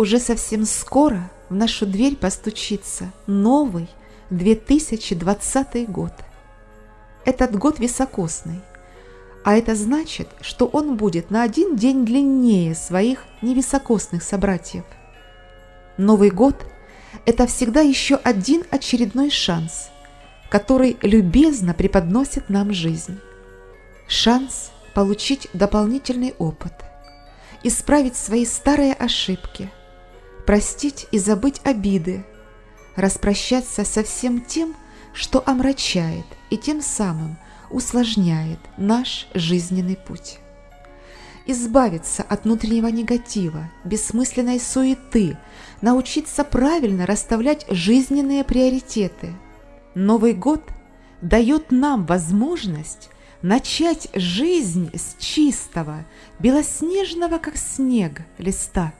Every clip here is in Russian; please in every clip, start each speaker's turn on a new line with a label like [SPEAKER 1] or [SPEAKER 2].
[SPEAKER 1] Уже совсем скоро в нашу дверь постучится новый 2020 год. Этот год високосный, а это значит, что он будет на один день длиннее своих невисокосных собратьев. Новый год – это всегда еще один очередной шанс, который любезно преподносит нам жизнь. Шанс получить дополнительный опыт, исправить свои старые ошибки, простить и забыть обиды, распрощаться со всем тем, что омрачает и тем самым усложняет наш жизненный путь. Избавиться от внутреннего негатива, бессмысленной суеты, научиться правильно расставлять жизненные приоритеты. Новый год дает нам возможность начать жизнь с чистого, белоснежного, как снег, листа.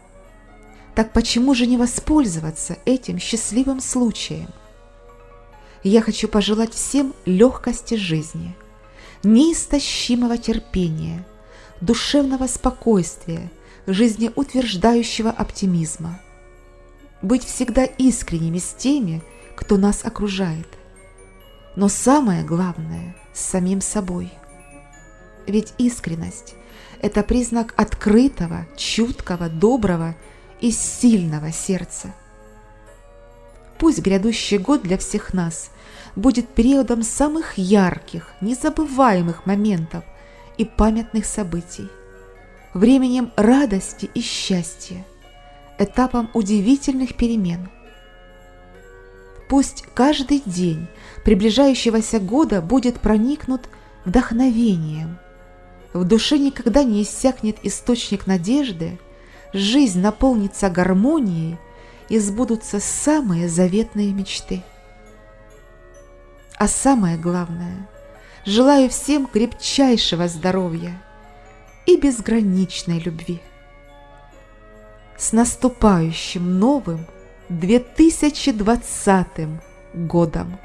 [SPEAKER 1] Так почему же не воспользоваться этим счастливым случаем? Я хочу пожелать всем легкости жизни, неистощимого терпения, душевного спокойствия, жизнеутверждающего оптимизма. Быть всегда искренними с теми, кто нас окружает. Но самое главное – с самим собой. Ведь искренность – это признак открытого, чуткого, доброго и сильного сердца. Пусть грядущий год для всех нас будет периодом самых ярких, незабываемых моментов и памятных событий, временем радости и счастья, этапом удивительных перемен. Пусть каждый день приближающегося года будет проникнут вдохновением. В душе никогда не иссякнет источник надежды, жизнь наполнится гармонией и сбудутся самые заветные мечты. А самое главное, желаю всем крепчайшего здоровья и безграничной любви. С наступающим новым 2020 годом!